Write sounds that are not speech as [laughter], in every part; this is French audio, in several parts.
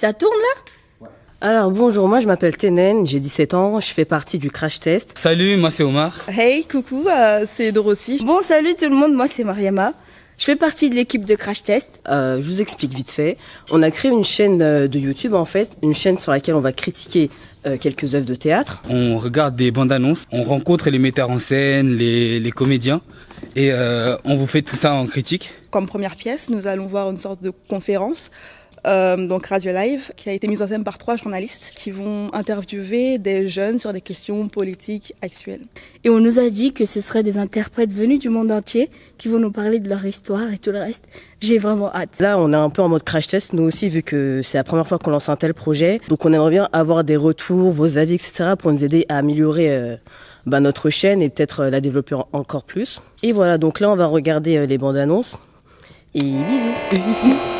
Ça tourne là Alors bonjour, moi je m'appelle Tenen, j'ai 17 ans, je fais partie du crash test. Salut, moi c'est Omar. Hey, coucou, euh, c'est Dorothy. Bon, salut tout le monde, moi c'est Mariama. Je fais partie de l'équipe de Crash Test. Euh, je vous explique vite fait. On a créé une chaîne euh, de YouTube en fait, une chaîne sur laquelle on va critiquer euh, quelques œuvres de théâtre. On regarde des bandes annonces, on rencontre les metteurs en scène, les, les comédiens et euh, on vous fait tout ça en critique. Comme première pièce, nous allons voir une sorte de conférence, euh, donc Radio Live, qui a été mise en scène par trois journalistes qui vont interviewer des jeunes sur des questions politiques actuelles. Et on nous a dit que ce seraient des interprètes venus du monde entier qui vont nous parler de leur histoire et tout le reste. J'ai vraiment hâte. Là, on est un peu en mode crash test, nous aussi, vu que c'est la première fois qu'on lance un tel projet. Donc on aimerait bien avoir des retours, vos avis, etc., pour nous aider à améliorer euh, bah, notre chaîne et peut-être euh, la développer en- encore plus. Et voilà, donc là, on va regarder les bandes annonces. Et bisous [laughs]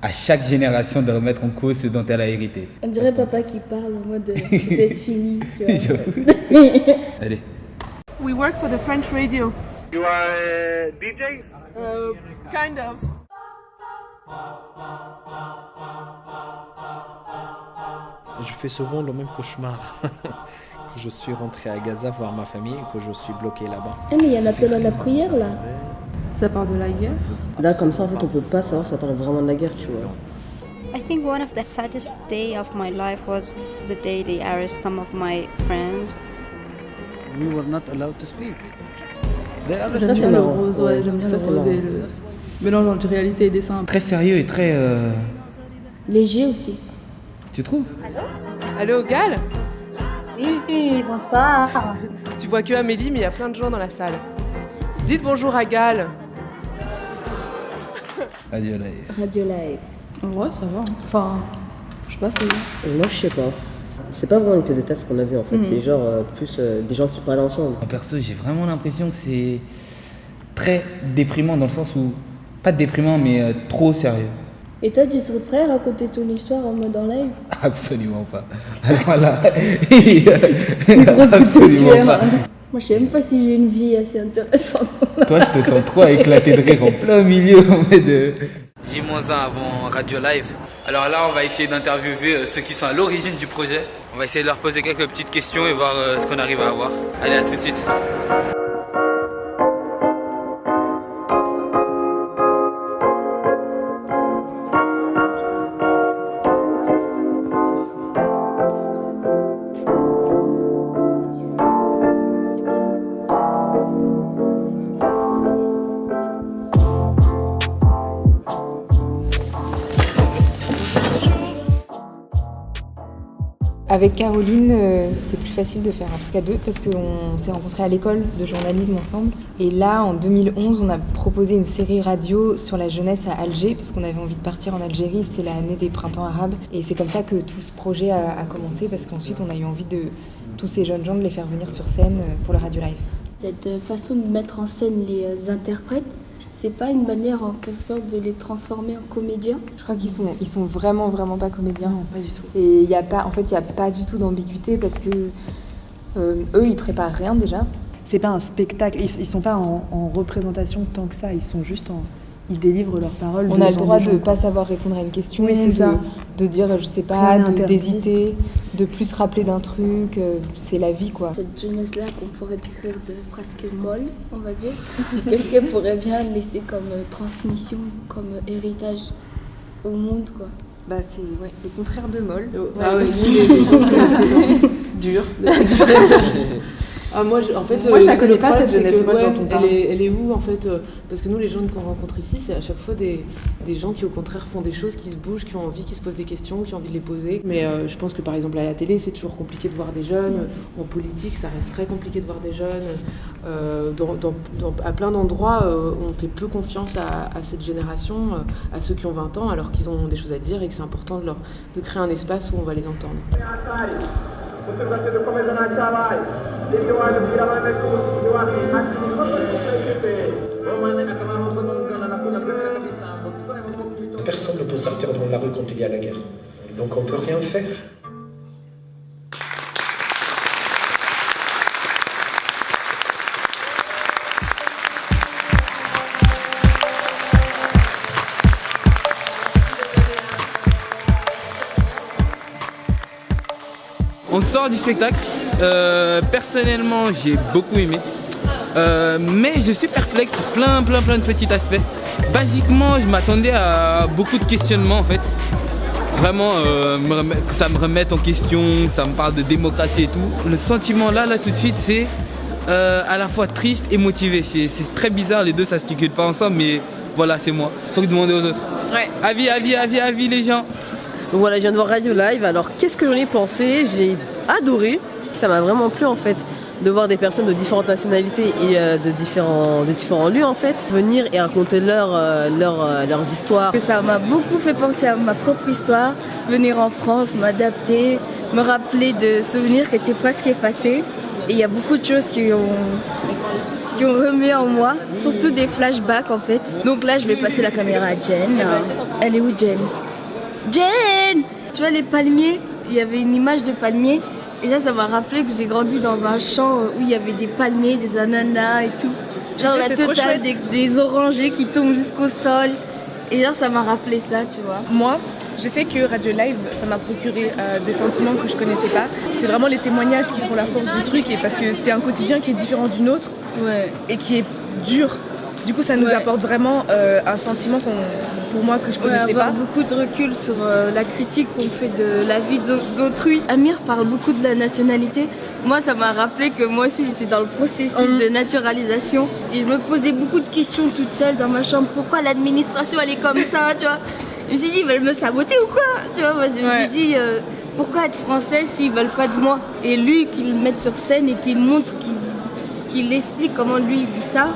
à chaque génération de remettre en cause ce dont elle a hérité. On dirait papa qui parle en mode [laughs] vous êtes fini, tu vois. [laughs] Allez. We work for the French radio. You are uh, DJs? Uh, kind of. Je fais souvent le même cauchemar. [laughs] que je suis rentré à Gaza voir ma famille et que je suis bloqué là-bas. Ah mais il y a un appel à la prière là. Ça part de la guerre. Là, comme ça, en fait, on peut pas savoir si ça parle vraiment de la guerre, tu vois. I think one of the saddest day of my life was the day they arrested some of my friends. we were not allowed to speak. Ça, c'est marrant. rose, ouais, j'aime bien Ça, le c'est rose marrant. et le mélange entre réalité et dessin. Très sérieux et très... euh, Léger aussi. Tu trouves? Allô, Gal? Oui, bonsoir. Tu vois que Amélie, mais il y a plein de gens dans la salle. Dites bonjour à Gal. Radio Live. Radio Live. Ouais, ça va. hein. Enfin, je sais pas, c'est. Et moi, je sais pas. C'est pas vraiment une pièce de théâtre qu'on a vu en fait. Mhm. C'est genre euh, plus euh, des gens qui parlent ensemble. En perso, j'ai vraiment l'impression que c'est très déprimant dans le sens où... Pas déprimant, mais euh, trop sérieux. Et toi, tu serais prêt à raconter ton histoire en mode en live? [laughs] Absolument pas. Alors là... [laughs] [laughs] Absolument pas. Moi, je sais même pas si j'ai une vie assez intéressante. Toi, je te sens trop éclaté de rire en plein milieu en fait de... J-1 avant Radio Live. Alors là, on va essayer d'interviewer euh, ceux qui sont à l'origine du projet. On va essayer de leur poser quelques petites questions et voir euh, ce qu'on arrive à avoir. Allez, à tout de suite. Avec Caroline, euh, c'est plus facile de faire un truc à deux parce qu'on s'est rencontrés à l'école de journalisme ensemble. Et là, en 2011, on a proposé une série radio sur la jeunesse à Alger parce qu'on avait envie de partir en Algérie. C'était l'année des printemps arabes. Et c'est comme ça que tout ce projet a, commencé parce qu'ensuite, on a eu envie de tous ces jeunes gens de les faire venir sur scène euh, pour le Radio Live. Cette façon de mettre en scène les euh, interprètes, c'est pas une manière en quelque sorte de les transformer en comédiens? Je crois qu'ils sont, ils sont vraiment, vraiment pas comédiens. pas du tout. Et il y a pas, en fait, il n'y a pas du tout d'ambiguïté parce que euh, eux, ils préparent rien déjà. C'est pas un spectacle, ils, ils sont pas en, en représentation tant que ça, ils sont juste en. Ils délivrent leurs paroles. On a le droit de ne pas savoir répondre à une question, Oui, c'est ça. De dire, je sais pas, Rien de- d'hésiter, de plus se rappeler d'un truc. euh, C'est la vie, quoi. Cette jeunesse-là qu'on pourrait décrire de presque molle, on va dire, [laughs] qu'est-ce qu'elle pourrait bien laisser comme euh, transmission, comme euh, héritage au monde, quoi? Bah, c'est ouais, le contraire de molle. Ah oui, [laughs] les, gens [laughs] dur. Ah, moi, je- en fait, Moi, je la euh, connais pas, cette que, jeunesse folle ouais. Elle est, elle est où en fait euh, Parce que nous, les jeunes qu'on rencontre ici, c'est à chaque fois des, des gens qui, au contraire, font des choses, qui se bougent, qui ont envie, qui se posent des questions, qui ont envie de les poser. Mais euh, je pense que par exemple à la télé, c'est toujours compliqué de voir des jeunes. En politique, ça reste très compliqué de voir des jeunes. Euh, dans- dans- dans- à plein d'endroits, euh, on fait peu confiance à, à cette génération, à ceux qui ont 20 ans, alors qu'ils ont des choses à dire et que c'est important de, leur, de créer un espace où on va les entendre. Personne ne peut sortir dans la rue quand il y a la guerre. Donc on peut rien faire. On sort du spectacle. Euh, personnellement, j'ai beaucoup aimé. Euh, mais je suis perplexe sur plein, plein, plein de petits aspects. Basiquement, je m'attendais à beaucoup de questionnements en fait. Vraiment, euh, me remet- que ça me remette en question, ça me parle de démocratie et tout. Le sentiment là, là tout de suite, c'est euh, à la fois triste et motivé. C'est très bizarre, les deux ça se calcule pas ensemble, mais voilà, c'est moi. Faut que demander aux autres. Ouais. Avis, avis, avis, avis les gens. Voilà, je viens de voir Radio Live. Alors, qu'est-ce que j'en ai pensé? J'ai adoré. Ça m'a vraiment plu en fait de voir des personnes de différentes nationalités et euh, de, différents, lieux en fait venir et raconter leur, euh, euh, leurs histoires. Ça m'a beaucoup fait penser à ma propre histoire, venir en France, m'adapter, me rappeler de souvenirs qui étaient presque effacés. Et il y a beaucoup de choses qui ont, qui ont remué en moi, surtout des flashbacks en fait. Donc là, je vais passer la caméra à Jen. Elle est où Jen? Jen Tu vois les palmiers Il y avait une image de palmier. Et ça, ça m'a rappelé que j'ai grandi dans un champ où il y avait des palmiers, des ananas et tout. Genre la totale, des, des orangers qui tombent jusqu'au sol. Et genre, ça m'a rappelé ça, tu vois. Moi, je sais que Radio Live, ça m'a procuré euh, des sentiments que je connaissais pas. C'est vraiment les témoignages qui font la force du truc et parce que c'est un quotidien qui est différent du nôtre et qui est dur. Du coup, ça nous Ouais. apporte vraiment euh, un sentiment qu'on, pour moi que je Ouais, connaissais avoir pas. beaucoup de recul sur euh, la critique qu'on fait de la vie d'au- d'autrui. Amir parle beaucoup de la nationalité. Moi, ça m'a rappelé que moi aussi, j'étais dans le processus Mhm. de naturalisation. Et je me posais beaucoup de questions toute seule dans ma chambre. Pourquoi l'administration, elle est comme ça, tu vois? Je me suis dit, ils veulent me saboter ou quoi? Tu vois, moi, je me Ouais. suis dit, euh, pourquoi être française s'ils veulent pas de moi? Et lui, qu'il le mette sur scène et qu'il montre, qu'il qu'il explique comment lui, vit ça.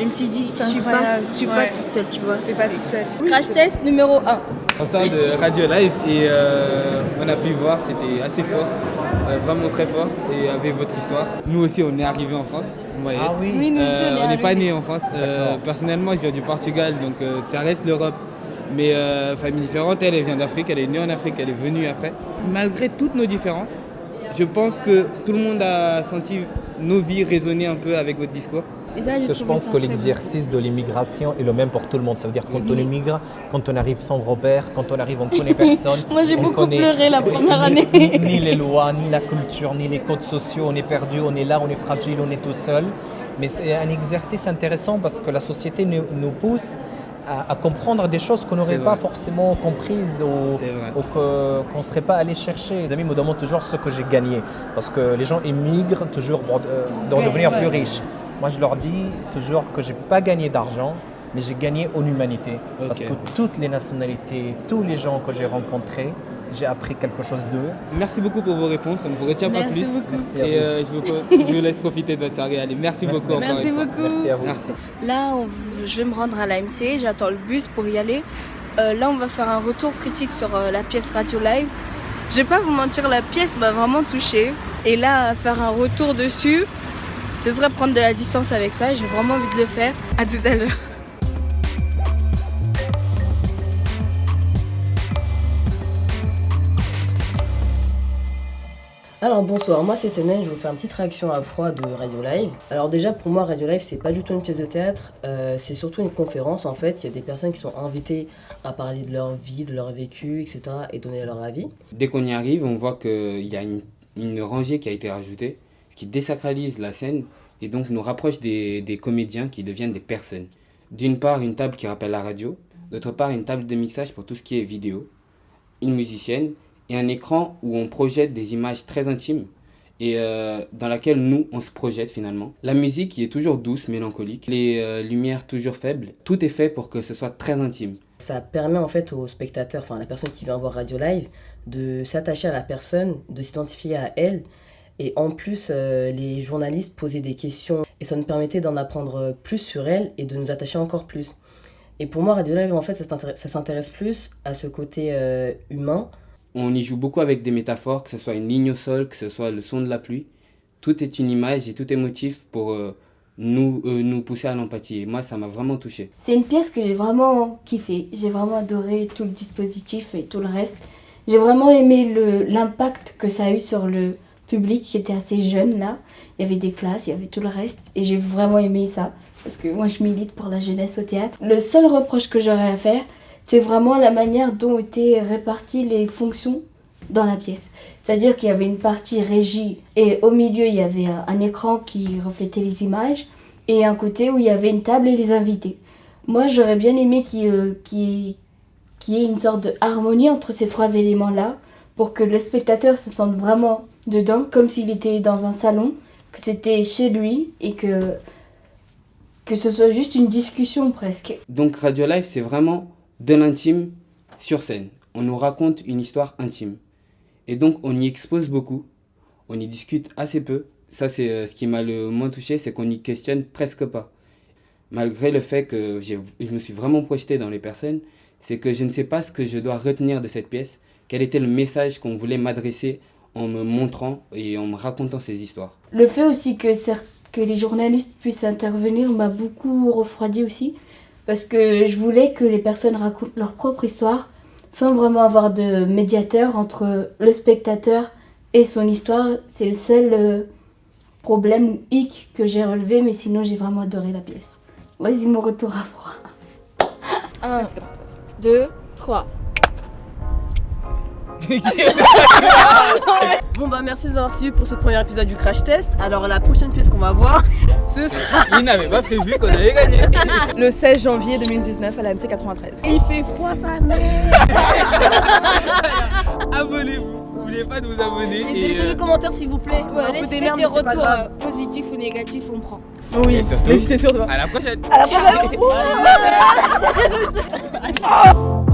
Je me suis dit, je suis pas, je suis pas toute seule, tu vois. T'es pas toute seule. Crash test numéro 1. On sort de Radio Live et euh, on a pu voir, c'était assez fort, euh, vraiment très fort et avec votre histoire. Nous aussi, on est arrivé en France. vous voyez. Ah oui Oui, nous aussi, Euh, on est on n'est pas arrivés. né en France. Euh, personnellement, je viens du Portugal, donc euh, ça reste l'Europe. Mais euh, famille différente, elle, elle vient d'Afrique, elle est née en Afrique, elle est venue après. Malgré toutes nos différences, je pense que tout le monde a senti nos vies résonner un peu avec votre discours. Parce que je pense que l'exercice de l'immigration est le même pour tout le monde. Ça veut dire quand on immigre, quand on arrive sans repère, quand on arrive, on connaît personne. [laughs] Moi, j'ai on beaucoup connaît pleuré la première ni- année. Ni, [laughs] ni les lois, ni la culture, ni les codes sociaux. On est perdu, on est là, on est fragile, on est tout seul. Mais c'est un exercice intéressant parce que la société nous, nous pousse à, à comprendre des choses qu'on n'aurait pas forcément comprises ou, qu'on ne serait pas allé chercher. Les amis me demandent toujours ce que j'ai gagné parce que les gens émigrent toujours pour euh, devenir ouais. plus riches. Moi, je leur dis toujours que j'ai pas gagné d'argent, mais j'ai gagné en humanité. Parce que toutes les nationalités, tous les gens que j'ai rencontrés, j'ai appris quelque chose d'eux. Merci beaucoup pour vos réponses, on ne vous retient pas plus. beaucoup. Merci à Et vous. euh, je, vous, je vous laisse profiter de votre soirée. Allez, merci beaucoup Merci beaucoup. Merci à vous. Merci. Là, on je vais me rendre à l'AMC, j'attends le bus pour y aller. Euh, là, on va faire un retour critique sur euh, la pièce Radio Live. Je vais pas vous mentir, la pièce m'a vraiment touchée. Et là, faire un retour dessus, ce serait prendre de la distance avec ça. J'ai vraiment envie de le faire. À tout à l'heure. Alors bonsoir, moi c'est Enen, je vais vous faire une petite réaction à froid de Radio Live. Alors déjà pour moi Radio Live c'est pas du tout une pièce de théâtre, euh, c'est surtout une conférence en fait. Il y a des personnes qui sont invitées à parler de leur vie, de leur vécu, etc. et donner leur avis. Dès qu'on y arrive, on voit qu'il y a une, une rangée qui a été rajoutée, qui désacralise la scène et donc nous rapproche des, comédiens qui deviennent des personnes. D'une part, une table qui rappelle la radio, d'autre part, une table de mixage pour tout ce qui est vidéo, une musicienne et un écran où on projette des images très intimes et euh, dans laquelle nous, on se projette finalement. La musique qui est toujours douce, mélancolique, les euh, lumières toujours faibles, tout est fait pour que ce soit très intime. Ça permet en fait aux spectateurs, enfin à la personne qui vient voir Radio Live, de s'attacher à la personne, de s'identifier à elle. Et en plus, euh, les journalistes posaient des questions et ça nous permettait d'en apprendre plus sur elle et de nous attacher encore plus. Et pour moi, Radio Live, en fait, ça s'intéresse plus à ce côté humain on y joue beaucoup avec des métaphores, que ce soit une ligne au sol, que ce soit le son de la pluie. Tout est une image et tout est motif pour euh, nous, euh, nous pousser à l'empathie. Et moi, ça m'a vraiment touché. C'est une pièce que j'ai vraiment kiffé. J'ai vraiment adoré tout le dispositif et tout le reste. J'ai vraiment aimé l'impact que ça a eu sur le public qui était assez jeune là. Il y avait des classes, il y avait tout le reste. Et j'ai vraiment aimé ça. Parce que moi, je milite pour la jeunesse au théâtre. Le seul reproche que j'aurais à faire, c'est vraiment la manière dont étaient réparties les fonctions dans la pièce. C'est-à-dire qu'il y avait une partie régie et au milieu il y avait un écran qui reflétait les images et un côté où il y avait une table et les invités. Moi j'aurais bien aimé qu'il euh, y ait une sorte de harmonie entre ces trois éléments-là pour que le spectateur se sente vraiment dedans comme s'il était dans un salon, que c'était chez lui et que, que ce soit juste une discussion presque. Donc Radio Live c'est vraiment de l'intime sur scène. On nous raconte une histoire intime. Et donc on y expose beaucoup, on y discute assez peu. Ça c'est euh, ce qui m'a le moins touché, c'est qu'on y questionne presque pas. Malgré le fait que je me suis vraiment projeté dans les personnes, c'est que je ne sais pas ce que je dois retenir de cette pièce, quel était le message qu'on voulait m'adresser en me montrant et en me racontant ces histoires. Le fait aussi que, que les journalistes puissent intervenir m'a beaucoup refroidi aussi parce que je voulais que les personnes racontent leur propre histoire sans vraiment avoir de médiateur entre le spectateur et son histoire. C'est le seul euh, problème ou hic que j'ai relevé, mais sinon j'ai vraiment adoré la pièce. Vas-y, mon retour à froid. 1, 2, 3. [laughs] bon bah merci de nous avoir suivis pour ce premier épisode du crash test. Alors la prochaine pièce qu'on va voir, [laughs] ce sera... Il n'avait pas prévu qu'on allait gagner. Le 16 janvier 2019 à la MC 93. Il fait froid sa mère [laughs] Abonnez-vous N'oubliez pas de vous abonner. Et, laissez des euh, commentaires s'il vous plaît. Ouais, laissez des, des retours euh, positifs ou négatifs, on prend. Oui, et surtout, n'hésitez surtout. À la prochaine. À la prochaine.